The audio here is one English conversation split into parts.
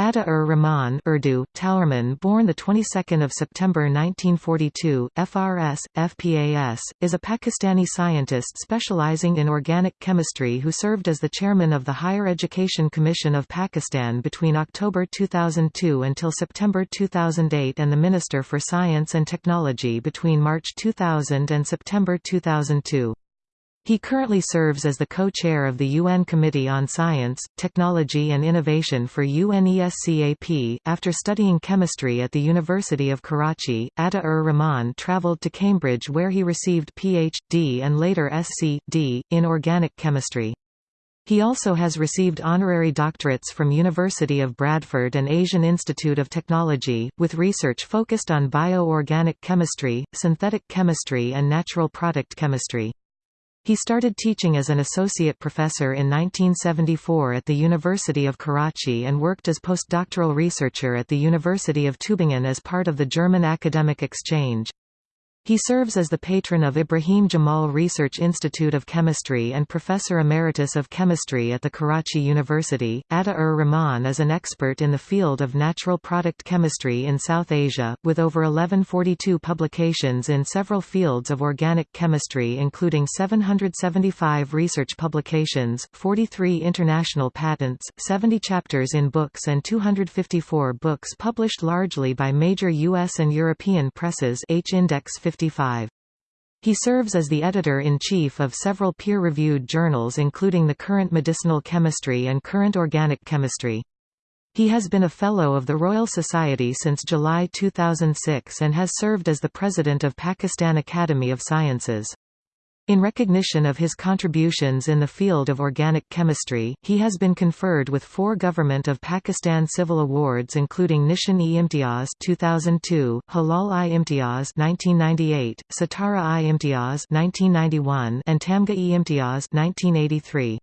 Ata-ur-Rahman Urdu, Taurman born the 22nd of September 1942, FRS, FPAS, is a Pakistani scientist specializing in organic chemistry who served as the chairman of the Higher Education Commission of Pakistan between October 2002 until September 2008 and the Minister for Science and Technology between March 2000 and September 2002. He currently serves as the co-chair of the UN Committee on Science, Technology and Innovation for UNESCAP. After studying chemistry at the University of Karachi, Ata-ur-Rahman travelled to Cambridge where he received Ph.D. and later Sc.D. in organic chemistry. He also has received honorary doctorates from University of Bradford and Asian Institute of Technology, with research focused on bio-organic chemistry, synthetic chemistry and natural product chemistry. He started teaching as an associate professor in 1974 at the University of Karachi and worked as postdoctoral researcher at the University of Tübingen as part of the German Academic Exchange. He serves as the patron of Ibrahim Jamal Research Institute of Chemistry and Professor Emeritus of Chemistry at the Karachi University. Atta ur Rahman is an expert in the field of natural product chemistry in South Asia, with over 1142 publications in several fields of organic chemistry, including 775 research publications, 43 international patents, 70 chapters in books, and 254 books published largely by major U.S. and European presses. H Index 50 1955. He serves as the editor-in-chief of several peer-reviewed journals including the current medicinal chemistry and current organic chemistry. He has been a Fellow of the Royal Society since July 2006 and has served as the President of Pakistan Academy of Sciences. In recognition of his contributions in the field of organic chemistry, he has been conferred with four Government of Pakistan Civil Awards including Nishan-e-Imtiaz 2002, Hilal-i-Imtiaz 1998, Sitara-i-Imtiaz 1991, and Tamga-e-Imtiaz 1983.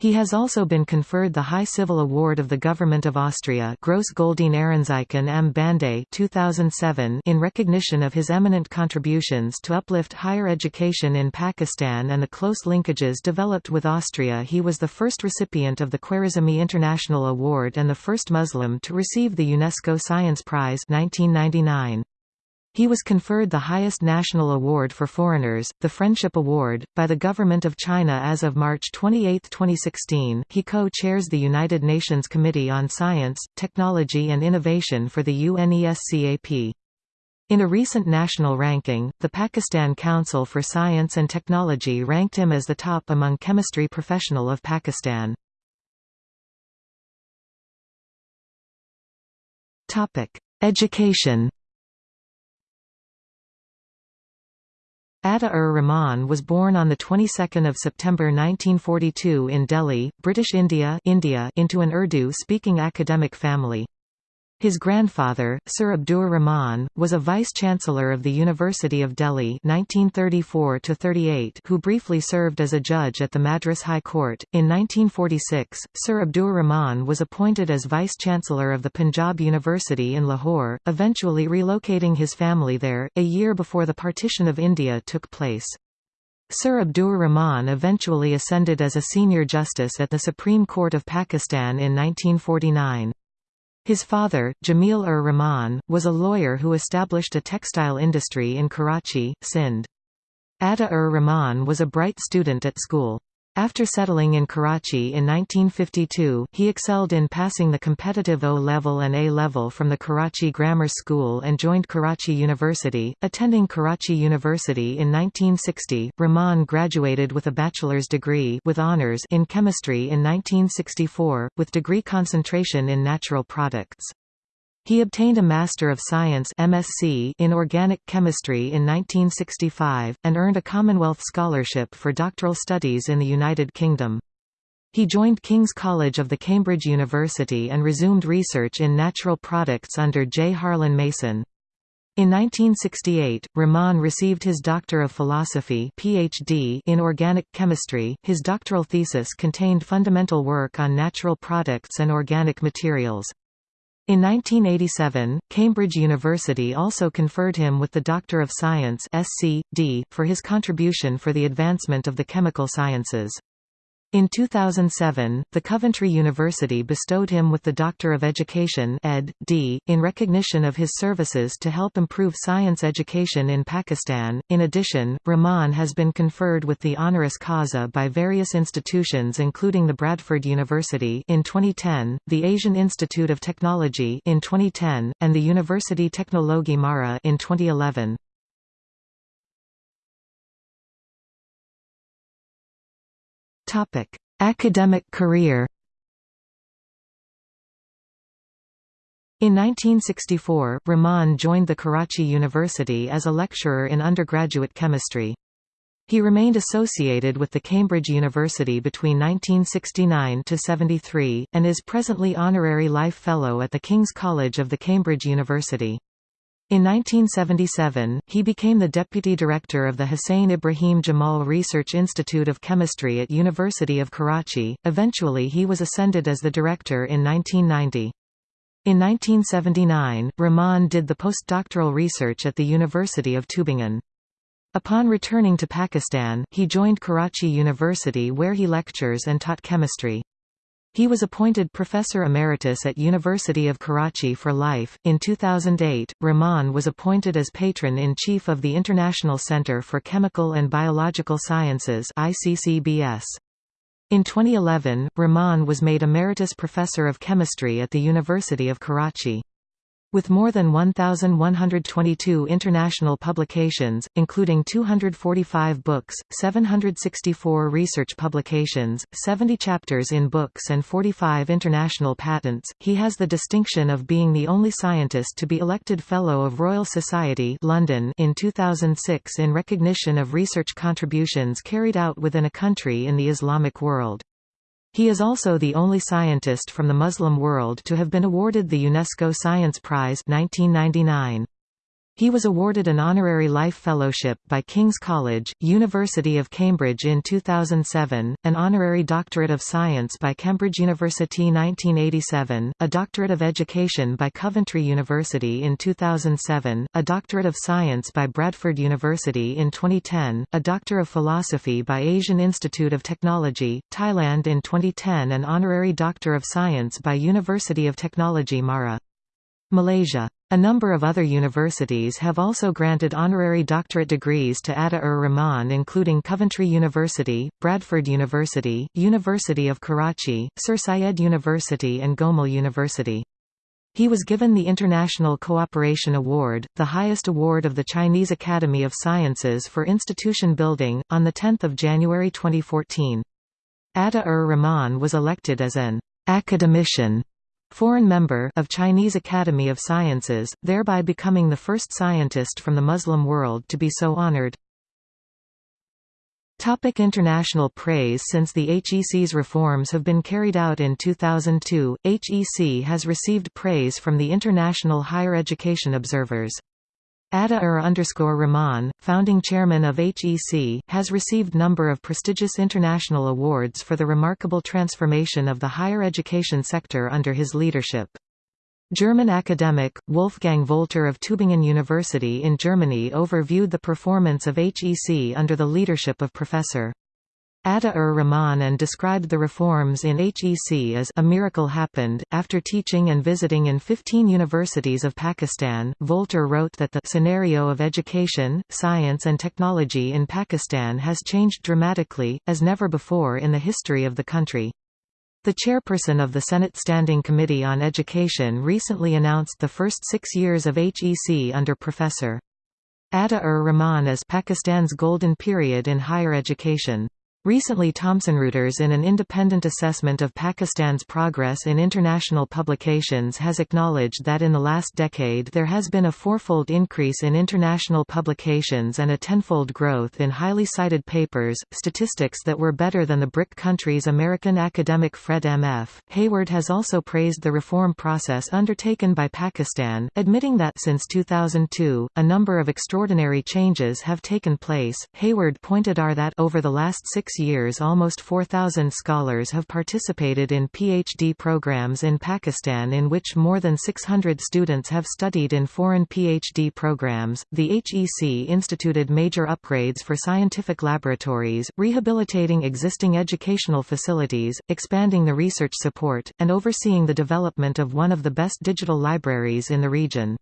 He has also been conferred the High Civil Award of the Government of Austria Gross Ehrenzeichen am Bande 2007 in recognition of his eminent contributions to uplift higher education in Pakistan and the close linkages developed with Austria he was the first recipient of the Khwarizmi International Award and the first Muslim to receive the UNESCO Science Prize 1999. He was conferred the highest national award for foreigners, the Friendship Award, by the Government of China as of March 28, 2016. He co-chairs the United Nations Committee on Science, Technology and Innovation for the UNESCAP. In a recent national ranking, the Pakistan Council for Science and Technology ranked him as the top among chemistry professional of Pakistan. Education Ata-ur-Rahman was born on the 22nd of September 1942 in Delhi, British India, India into an Urdu-speaking academic family. His grandfather, Sir Abdur Rahman, was a vice-chancellor of the University of Delhi 1934 who briefly served as a judge at the Madras High Court. In 1946, Sir Abdur Rahman was appointed as vice-chancellor of the Punjab University in Lahore, eventually relocating his family there, a year before the partition of India took place. Sir Abdur Rahman eventually ascended as a senior justice at the Supreme Court of Pakistan in 1949. His father, Jamil-ur-Rahman, was a lawyer who established a textile industry in Karachi, Sindh. Ata-ur-Rahman was a bright student at school. After settling in Karachi in 1952, he excelled in passing the competitive O-level and A-level from the Karachi Grammar School and joined Karachi University. Attending Karachi University in 1960, Rahman graduated with a bachelor's degree with honors in chemistry in 1964, with degree concentration in natural products. He obtained a Master of Science MSc in Organic Chemistry in 1965, and earned a Commonwealth Scholarship for doctoral studies in the United Kingdom. He joined King's College of the Cambridge University and resumed research in natural products under J. Harley-Mason. In 1968, Rahman received his Doctor of Philosophy PhD in organic chemistry. His doctoral thesis contained fundamental work on natural products and organic materials. In 1987, Cambridge University also conferred him with the Doctor of Science SC.D. for his contribution for the advancement of the chemical sciences. In 2007, the Coventry University bestowed him with the Doctor of Education Ed. D. in recognition of his services to help improve science education in Pakistan. In addition, Rahman has been conferred with the honoris causa by various institutions including the Bradford University in 2010, the Asian Institute of Technology in 2010, and the University Teknologi Mara in 2011. Topic: Academic career. In 1964, Rahman joined the Karachi University as a lecturer in undergraduate chemistry. He remained associated with the Cambridge University between 1969–73, and is presently Honorary Life Fellow at the King's College of the Cambridge University. In 1977, he became the deputy director of the Hussein Ibrahim Jamal Research Institute of Chemistry at University of Karachi. Eventually he was ascended as the director in 1990. In 1979, Rahman did the postdoctoral research at the University of Tübingen. Upon returning to Pakistan, he joined Karachi University where he lectures and taught chemistry. He was appointed Professor Emeritus at University of Karachi for life. In 2008, Rahman was appointed as Patron-in-Chief of the International Center for Chemical and Biological Sciences ICCBS. In 2011, Rahman was made Emeritus Professor of Chemistry at the University of Karachi. With more than 1,122 international publications, including 245 books, 764 research publications, 70 chapters in books and 45 international patents, he has the distinction of being the only scientist to be elected Fellow of Royal Society London in 2006 in recognition of research contributions carried out within a country in the Islamic world. He is also the only scientist from the Muslim world to have been awarded the UNESCO Science Prize 1999. He was awarded an honorary life fellowship by King's College, University of Cambridge in 2007, an honorary doctorate of science by Cambridge University 1987, a doctorate of education by Coventry University in 2007, a doctorate of science by Bradford University in 2010, a doctor of philosophy by Asian Institute of Technology, Thailand in 2010 and honorary doctor of science by University of Technology Mara. Malaysia. A number of other universities have also granted honorary doctorate degrees to Ata-ur-Rahman including Coventry University, Bradford University, University of Karachi, Sir Syed University and Gomal University. He was given the International Cooperation Award, the highest award of the Chinese Academy of Sciences for institution building, on 10 January 2014. Ata-ur-Rahman was elected as an academician foreign member of Chinese Academy of Sciences, thereby becoming the first scientist from the Muslim world to be so honored. Topic international praise Since the HEC's reforms have been carried out in 2002, HEC has received praise from the international higher education observers. Ata-ur Rahman, founding chairman of HEC, has received number of prestigious international awards for the remarkable transformation of the higher education sector under his leadership. German academic, Wolfgang Wolter of Tübingen University in Germany overviewed the performance of HEC under the leadership of Professor. Ata-ur-Rahman and described the reforms in HEC as a miracle happened. After teaching and visiting in 15 universities of Pakistan, Wolter wrote that the scenario of education, science and technology in Pakistan has changed dramatically, as never before in the history of the country. The chairperson of the Senate Standing Committee on Education recently announced the first six years of HEC under Professor. Ata-ur-Rahman as Pakistan's golden period in higher education. Recently Thomson Reuters in an independent assessment of Pakistan's progress in international publications has acknowledged that in the last decade there has been a fourfold increase in international publications and a tenfold growth in highly cited papers, statistics that were better than the BRIC countries' American academic Fred M.F. Hayward has also praised the reform process undertaken by Pakistan, admitting that since 2002, a number of extraordinary changes have taken place. Hayward pointed out that over the last six years almost 4,000 scholars have participated in PhD programs in Pakistan in which more than 600 students have studied in foreign PhD programs. The HEC instituted major upgrades for scientific laboratories, rehabilitating existing educational facilities, expanding the research support, and overseeing the development of one of the best digital libraries in the region.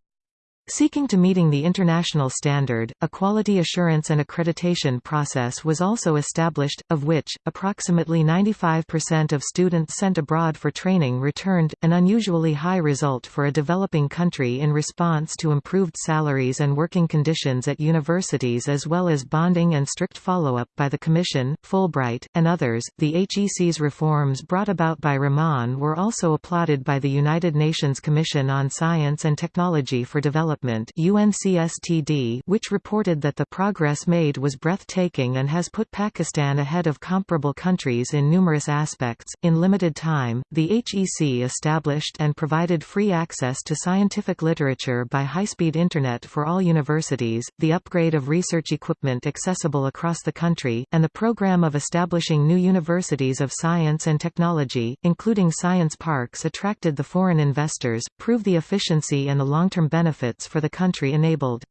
Seeking to meeting the international standard, a quality assurance and accreditation process was also established, of which, approximately 95% of students sent abroad for training returned, an unusually high result for a developing country in response to improved salaries and working conditions at universities as well as bonding and strict follow-up by the Commission, Fulbright, and others. The HEC's reforms brought about by Rahman were also applauded by the United Nations Commission on Science and Technology for Development Development UNCSTD, which reported that the progress made was breathtaking and has put Pakistan ahead of comparable countries in numerous aspects. In limited time, the HEC established and provided free access to scientific literature by high-speed internet for all universities, the upgrade of research equipment accessible across the country, and the program of establishing new universities of science and technology, including science parks attracted the foreign investors, prove the efficiency and the long-term benefits for the country enabled.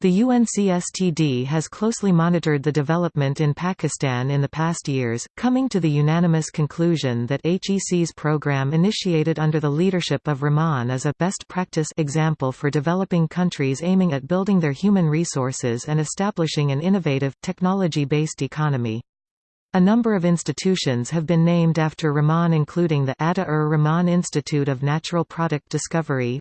The UNCSTD has closely monitored the development in Pakistan in the past years, coming to the unanimous conclusion that HEC's program initiated under the leadership of Rahman is a best practice example for developing countries aiming at building their human resources and establishing an innovative, technology-based economy. A number of institutions have been named after Rahman including the Atta-ur Rahman Institute of Natural Product Discovery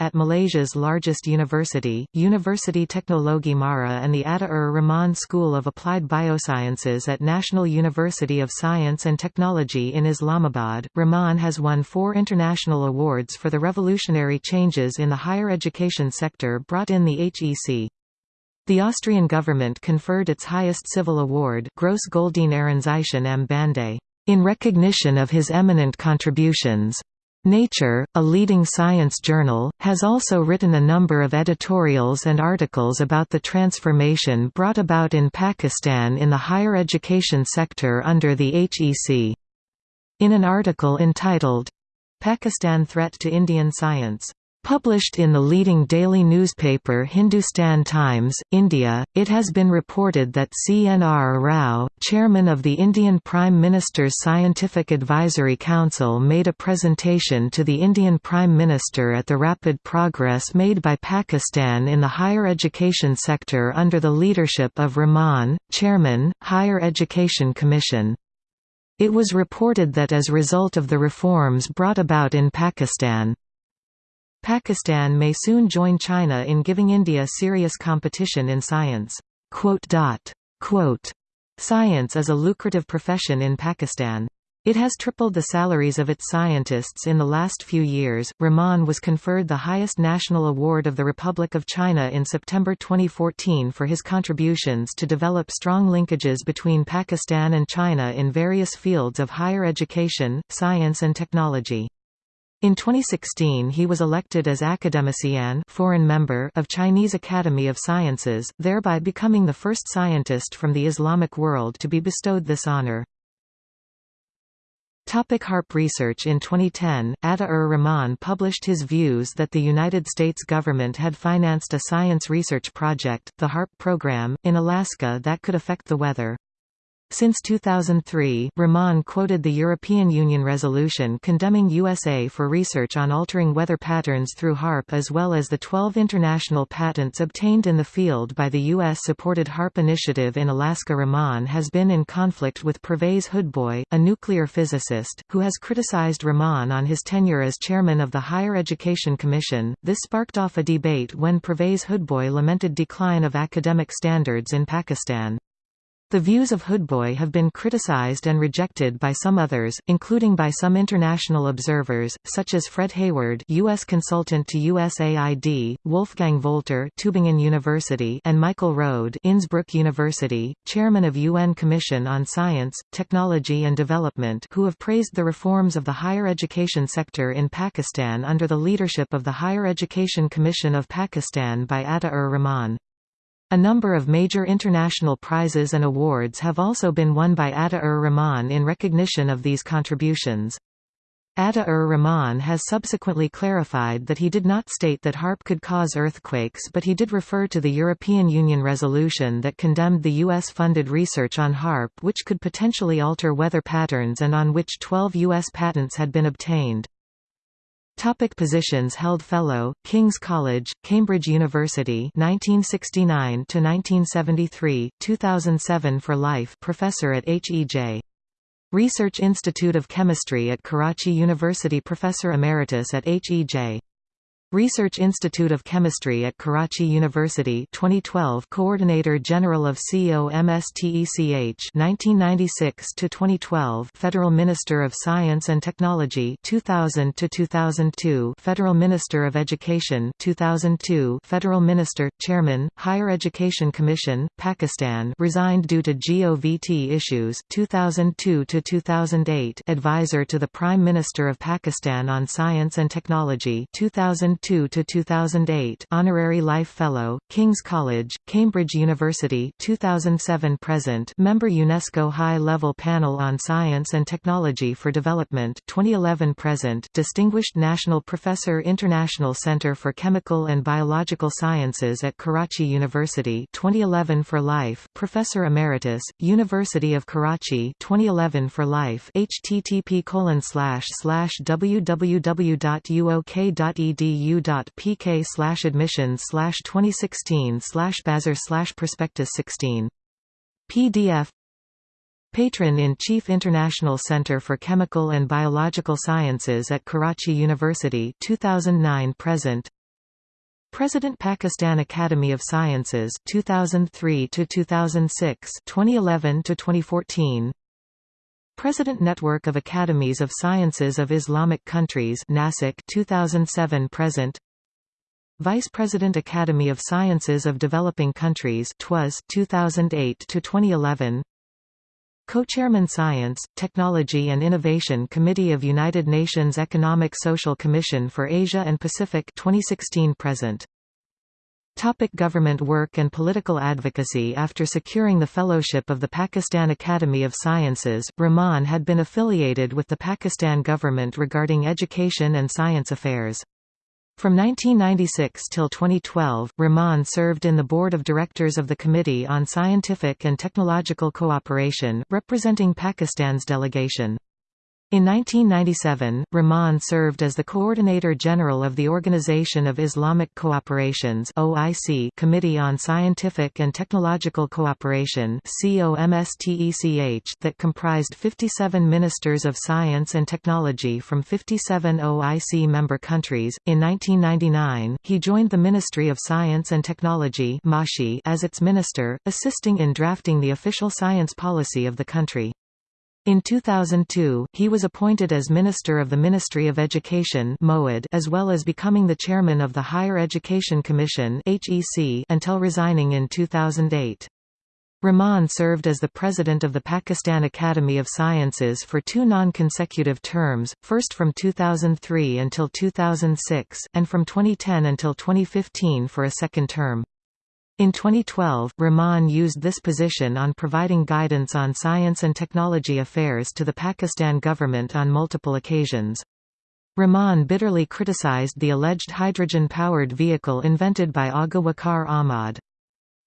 at Malaysia's largest university, University Teknologi Mara and the Atta-ur Rahman School of Applied Biosciences at National University of Science and Technology in Islamabad. Rahman has won four international awards for the revolutionary changes in the higher education sector brought in the HEC. The Austrian government conferred its highest civil award Gross Goldene Ehrenzeichen am Bande, in recognition of his eminent contributions. Nature, a leading science journal, has also written a number of editorials and articles about the transformation brought about in Pakistan in the higher education sector under the HEC. In an article entitled, Pakistan Threat to Indian Science Published in the leading daily newspaper Hindustan Times, India, it has been reported that CNR Rao, chairman of the Indian Prime Minister's Scientific Advisory Council made a presentation to the Indian Prime Minister at the rapid progress made by Pakistan in the higher education sector under the leadership of Rahman, chairman, Higher Education Commission. It was reported that as result of the reforms brought about in Pakistan, Pakistan may soon join China in giving India serious competition in science. Science is a lucrative profession in Pakistan. It has tripled the salaries of its scientists in the last few years. Rahman was conferred the highest national award of the Republic of China in September 2014 for his contributions to develop strong linkages between Pakistan and China in various fields of higher education, science and technology. In 2016 he was elected as Academician foreign member of Chinese Academy of Sciences, thereby becoming the first scientist from the Islamic world to be bestowed this honor. Topic HAARP research In 2010, Atta-ur Rahman published his views that the United States government had financed a science research project, the HAARP program, in Alaska that could affect the weather. Since 2003, Rahman quoted the European Union resolution condemning USA for research on altering weather patterns through HAARP as well as the 12 international patents obtained in the field by the U.S.-supported HAARP initiative in Alaska Rahman has been in conflict with Pervez Hoodbhoy, a nuclear physicist, who has criticized Rahman on his tenure as chairman of the Higher Education Commission. This sparked off a debate when Pervez Hoodbhoy lamented decline of academic standards in Pakistan. The views of Hoodbhoy have been criticized and rejected by some others, including by some international observers, such as Fred Hayward U.S. consultant to USAID, Wolfgang Wolter Tübingen University and Michael Rohde Innsbruck University, chairman of UN Commission on Science, Technology and Development who have praised the reforms of the higher education sector in Pakistan under the leadership of the Higher Education Commission of Pakistan by Atta-ur Rahman. A number of major international prizes and awards have also been won by Ata-ur Rahman in recognition of these contributions. Ata-ur Rahman has subsequently clarified that he did not state that HAARP could cause earthquakes but he did refer to the European Union resolution that condemned the U.S.-funded research on HAARP which could potentially alter weather patterns and on which 12 U.S. patents had been obtained. Topic positions held Fellow, King's College, Cambridge University 1969 to 1973, 2007 for life Professor at H.E.J. Research Institute of Chemistry at Karachi University Professor Emeritus at HEJ Research Institute of Chemistry at Karachi University 2012 Coordinator General of COMSTECH 1996 to 2012 Federal Minister of Science and Technology 2000 to 2002 Federal Minister of Education 2002 Federal Minister Chairman Higher Education Commission Pakistan resigned due to GOVT issues 2002 to 2008 Advisor to the Prime Minister of Pakistan on Science and Technology 2000 2002–2008 Honorary Life Fellow, King's College, Cambridge University 2007–present Member UNESCO High-Level Panel on Science and Technology for Development 2011–present Distinguished National Professor International Center for Chemical and Biological Sciences at Karachi University 2011 for Life Professor Emeritus, University of Karachi 2011 for Life http colon slash slash www.uok.edu pk slash admissions slash 2016 slash Bazar slash prospectus 16. PDF Patron-in-Chief International Center for Chemical and Biological Sciences at Karachi University 2009 present. President Pakistan Academy of Sciences 2003 to 2006 2011 to 2014 President Network of Academies of Sciences of Islamic Countries NASIC 2007 present. Vice President Academy of Sciences of Developing Countries TWAS 2008 to 2011 Co-Chairman Science, Technology and Innovation Committee of United Nations Economic Social Commission for Asia and Pacific 2016 present Topic government work and political advocacy After securing the fellowship of the Pakistan Academy of Sciences, Rahman had been affiliated with the Pakistan government regarding education and science affairs. From 1996 till 2012, Rahman served in the board of directors of the Committee on Scientific and Technological Cooperation, representing Pakistan's delegation. In 1997, Rahman served as the Coordinator General of the Organization of Islamic Cooperation's OIC Committee on Scientific and Technological Cooperation COMSTECH that comprised 57 ministers of science and technology from 57 OIC member countries. In 1999, he joined the Ministry of Science and Technology as its minister, assisting in drafting the official science policy of the country. In 2002, he was appointed as Minister of the Ministry of Education as well as becoming the chairman of the Higher Education Commission until resigning in 2008. Rahman served as the president of the Pakistan Academy of Sciences for two non-consecutive terms, first from 2003 until 2006, and from 2010 until 2015 for a second term. In 2012, Rahman used this position on providing guidance on science and technology affairs to the Pakistan government on multiple occasions. Rahman bitterly criticized the alleged hydrogen-powered vehicle invented by Agha Waqar Ahmad.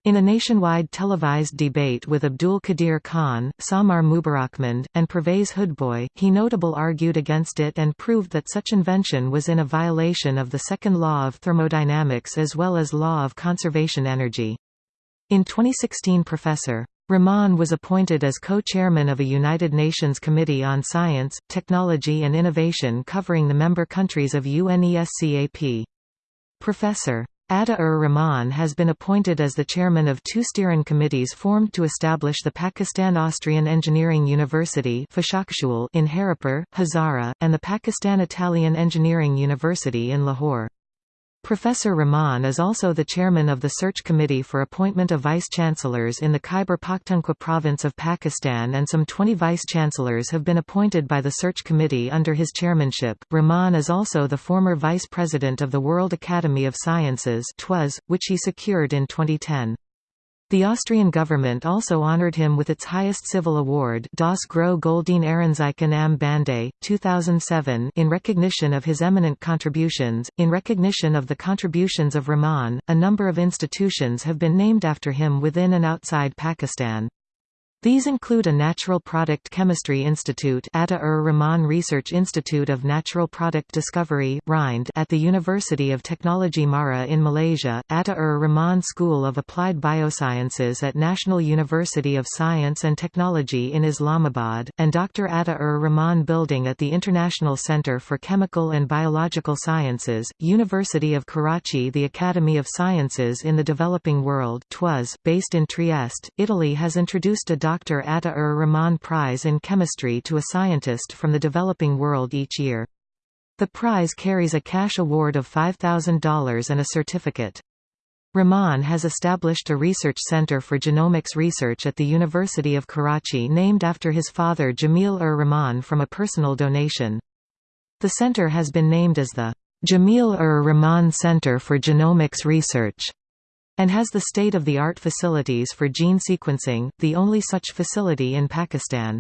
In a nationwide televised debate with Abdul Qadir Khan, Samar Mubarakmand, and Pervez Hoodbhoy, he notable argued against it and proved that such invention was in a violation of the second law of thermodynamics as well as law of conservation energy. In 2016 Professor. Rahman was appointed as co-chairman of a United Nations Committee on Science, Technology and Innovation covering the member countries of UNESCAP. Professor. Ata-ur Rahman has been appointed as the chairman of two steering committees formed to establish the Pakistan-Austrian Engineering University in Haripur, Hazara, and the Pakistan-Italian Engineering University in Lahore. Professor Rahman is also the chairman of the Search Committee for Appointment of Vice-Chancellors in the Khyber Pakhtunkhwa province of Pakistan and some 20 vice-chancellors have been appointed by the Search Committee under his chairmanship. Rahman is also the former vice president of the World Academy of Sciences which he secured in 2010. The Austrian government also honored him with its highest civil award Das Große Goldene Ehrenzeichen am Bande, 2007 in recognition of his eminent contributions. In recognition of the contributions of Rahman, a number of institutions have been named after him within and outside Pakistan. These include a Natural Product Chemistry Institute Atta-ur-Rahman er Research Institute of Natural Product Discovery Rind at the University of Technology Mara in Malaysia, Atta-ur-Rahman er School of Applied Biosciences at National University of Science and Technology in Islamabad, and Dr. Atta-ur-Rahman er Building at the International Centre for Chemical and Biological Sciences, University of Karachi The Academy of Sciences in the Developing World based in Trieste, Italy has introduced a Dr. Atta-ur-Rahman Prize in Chemistry to a scientist from the developing world each year. The prize carries a cash award of $5,000 and a certificate. Rahman has established a research center for genomics research at the University of Karachi named after his father Jamil-ur-Rahman from a personal donation. The center has been named as the Jamil-ur-Rahman Center for Genomics Research and has the state-of-the-art facilities for gene sequencing, the only such facility in Pakistan.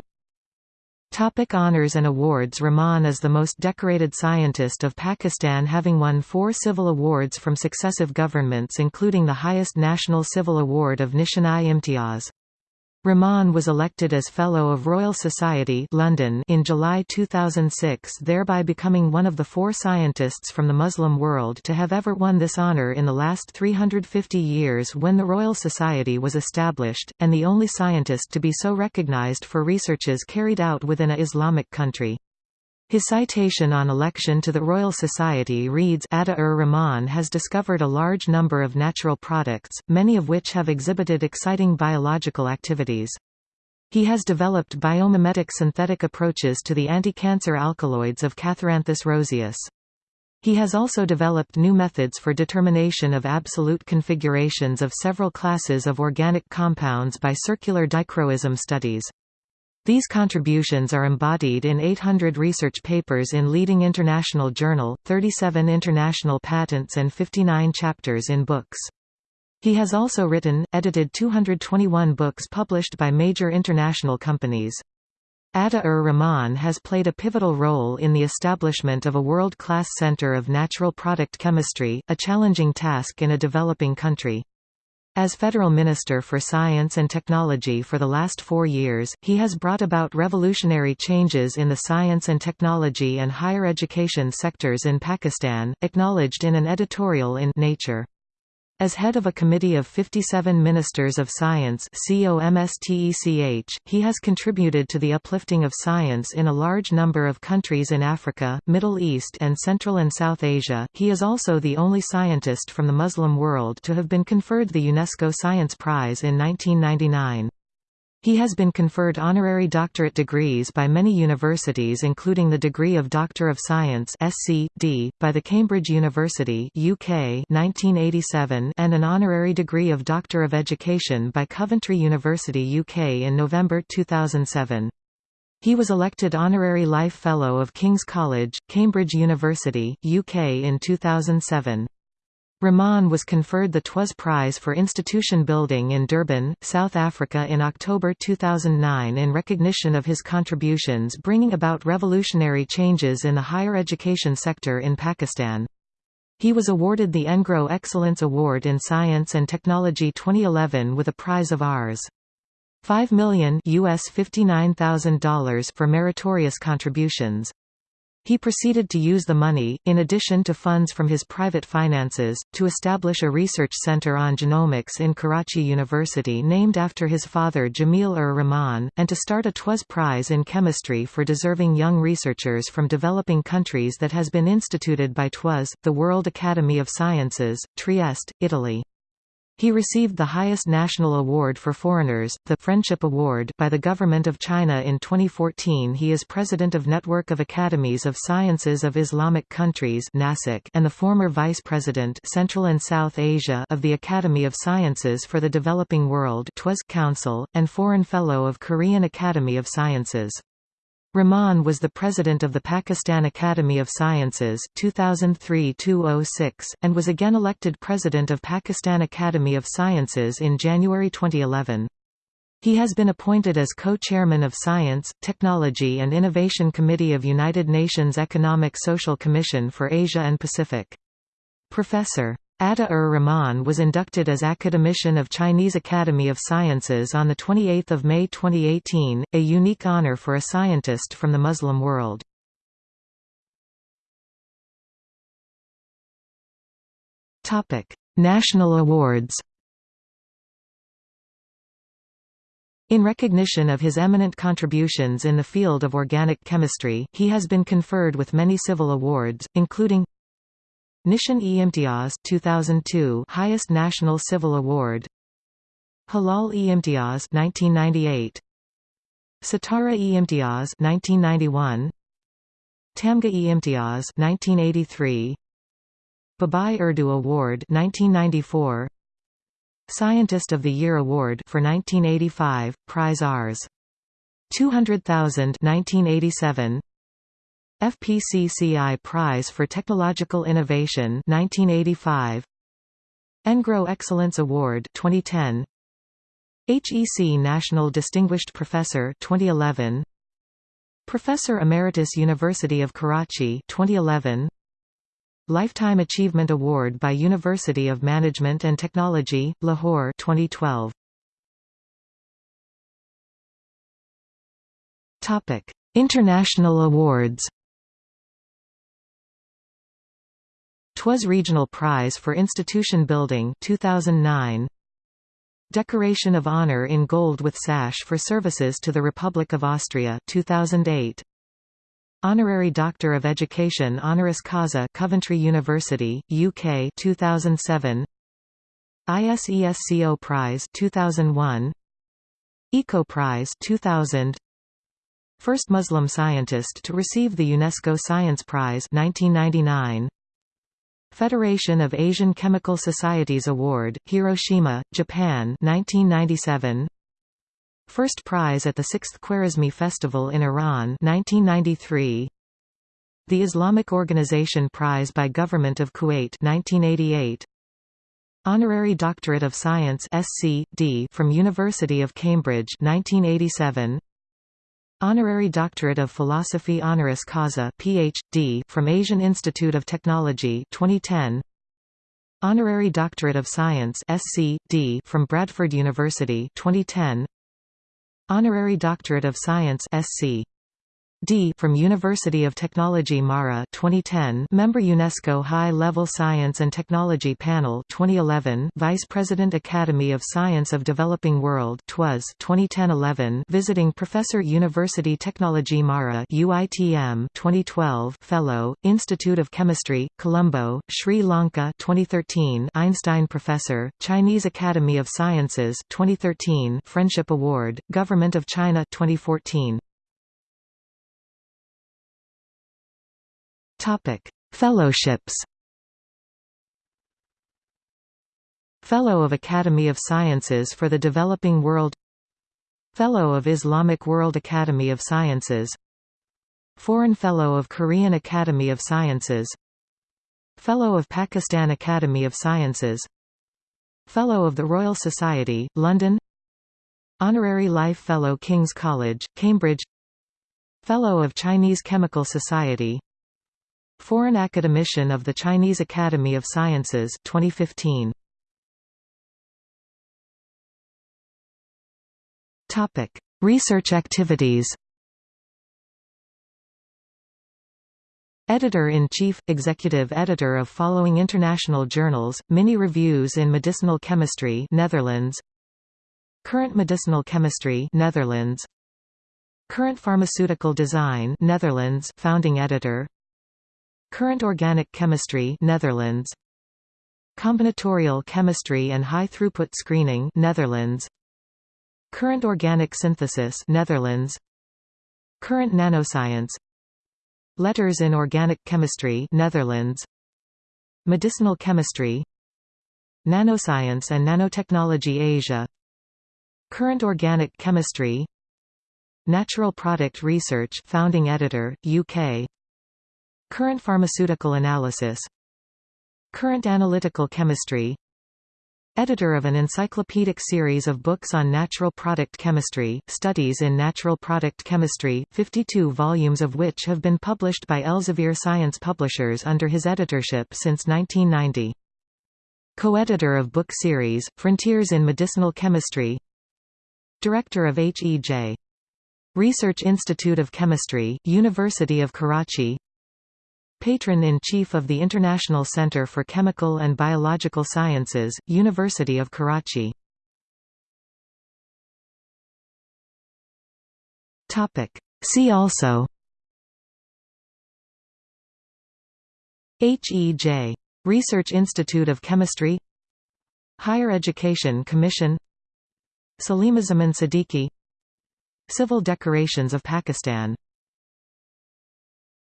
Topic honors and awards Rahman is the most decorated scientist of Pakistan having won four civil awards from successive governments including the highest national civil award of Nishan-i-Imtiaz. Rahman was elected as Fellow of Royal Society London in July 2006 thereby becoming one of the four scientists from the Muslim world to have ever won this honour in the last 350 years when the Royal Society was established, and the only scientist to be so recognised for researches carried out within a Islamic country. His citation on election to the Royal Society reads Atta-ur-Rahman has discovered a large number of natural products, many of which have exhibited exciting biological activities. He has developed biomimetic synthetic approaches to the anti-cancer alkaloids of Catharanthus roseus. He has also developed new methods for determination of absolute configurations of several classes of organic compounds by circular dichroism studies. These contributions are embodied in 800 research papers in leading international journal, 37 international patents and 59 chapters in books. He has also written, edited 221 books published by major international companies. Atta-ur-Rahman has played a pivotal role in the establishment of a world-class center of natural product chemistry, a challenging task in a developing country. As Federal Minister for Science and Technology for the last four years, he has brought about revolutionary changes in the science and technology and higher education sectors in Pakistan, acknowledged in an editorial in Nature. As head of a committee of 57 Ministers of Science he has contributed to the uplifting of science in a large number of countries in Africa, Middle East and Central and South Asia. He is also the only scientist from the Muslim world to have been conferred the UNESCO Science Prize in 1999. He has been conferred honorary doctorate degrees by many universities including the degree of Doctor of Science SC.D., by the Cambridge University UK 1987 and an honorary degree of Doctor of Education by Coventry University UK in November 2007. He was elected Honorary Life Fellow of King's College, Cambridge University, UK in 2007. Rahman was conferred the TWAS Prize for Institution Building in Durban, South Africa in October 2009 in recognition of his contributions bringing about revolutionary changes in the higher education sector in Pakistan. He was awarded the NGRO Excellence Award in Science and Technology 2011 with a prize of Rs. 5 million US $59,000 for meritorious contributions. He proceeded to use the money, in addition to funds from his private finances, to establish a research center on genomics in Karachi University named after his father Jamil-ur-Rahman, and to start a TWAS Prize in Chemistry for deserving young researchers from developing countries that has been instituted by TWAS, the World Academy of Sciences, Trieste, Italy. He received the highest national award for foreigners, the Friendship Award by the Government of China in 2014 He is president of Network of Academies of Sciences of Islamic Countries (NASIC) and the former vice president Central and South Asia of the Academy of Sciences for the Developing World Council, and foreign fellow of Korean Academy of Sciences. Rahman was the president of the Pakistan Academy of Sciences 2003-2006, and was again elected president of Pakistan Academy of Sciences in January 2011. He has been appointed as co-chairman of Science, Technology and Innovation Committee of United Nations Economic Social Commission for Asia and Pacific. Professor. Ata-ur Rahman was inducted as Academician of Chinese Academy of Sciences on 28 May 2018, a unique honor for a scientist from the Muslim world. National awards In recognition of his eminent contributions in the field of organic chemistry, he has been conferred with many civil awards, including Nishan-e Imtiaz 2002 highest national civil award. Hilal-e-Imtiaz 1998 Sitara-e Imtiaz 1991 Tamga-e Imtiaz 1983 Babai Urdu Award 1994 Scientist of the Year Award for 1985 prize Rs 200,000 1987 FPCCI Prize for Technological Innovation 1985 NGRO Excellence Award 2010 HEC National Distinguished Professor 2011 Professor Emeritus University of Karachi 2011 Lifetime Achievement Award by University of Management and Technology Lahore 2012 Topic International awards TWAS Regional Prize for Institution Building 2009 Decoration of Honor in Gold with Sash for Services to the Republic of Austria 2008 Honorary Doctor of Education honoris causa Coventry University UK 2007 ISESCO Prize 2001 Eco Prize 2000 First Muslim scientist to receive the UNESCO Science Prize 1999 Federation of Asian Chemical Societies Award, Hiroshima, Japan 1997. First prize at the 6th Khwarezmi Festival in Iran 1993. The Islamic Organization Prize by Government of Kuwait 1988. Honorary Doctorate of Science SC.D. from University of Cambridge 1987. Honorary Doctorate of Philosophy honoris causa PhD from Asian Institute of Technology 2010 Honorary Doctorate of Science SC.D. from Bradford University 2010 Honorary Doctorate of Science SC D. from University of Technology Mara 2010 Member UNESCO High Level Science and Technology Panel 2011 Vice President Academy of Science of Developing World TWAS 2010-11 Visiting Professor University Technology Mara UITM 2012 Fellow Institute of Chemistry Colombo Sri Lanka 2013 Einstein Professor Chinese Academy of Sciences 2013 Friendship Award Government of China 2014 Topic: Fellowships. Fellow of Academy of Sciences for the Developing World Fellow of Islamic World Academy of Sciences Foreign Fellow of Korean Academy of Sciences Fellow of Pakistan Academy of Sciences Fellow of the Royal Society, London Honorary Life Fellow King's College, Cambridge Fellow of Chinese Chemical Society Foreign Academician of the Chinese Academy of Sciences 2015. Topic: Research activities. Editor-in-Chief – Executive Editor of following international journals, Mini Reviews in Medicinal Chemistry Netherlands Current Medicinal Chemistry Netherlands Current Pharmaceutical Design Netherlands founding editor Current Organic Chemistry Netherlands. Combinatorial Chemistry and High Throughput Screening Netherlands. Current Organic Synthesis Netherlands. Current Nanoscience. Letters in Organic Chemistry Netherlands. Medicinal Chemistry. Nanoscience and Nanotechnology Asia. Current Organic Chemistry. Natural Product Research founding editor, UK Current Pharmaceutical Analysis Current Analytical Chemistry Editor of an encyclopedic series of books on natural product chemistry, Studies in Natural Product Chemistry, 52 volumes of which have been published by Elsevier Science Publishers under his editorship since 1990. Co-editor of book series, Frontiers in Medicinal Chemistry Director of H.E.J. Research Institute of Chemistry, University of Karachi Patron-in-Chief of the International Center for Chemical and Biological Sciences, University of Karachi See also HEJ. Research Institute of Chemistry Higher Education Commission Salimuzzaman Siddiqui Civil Decorations of Pakistan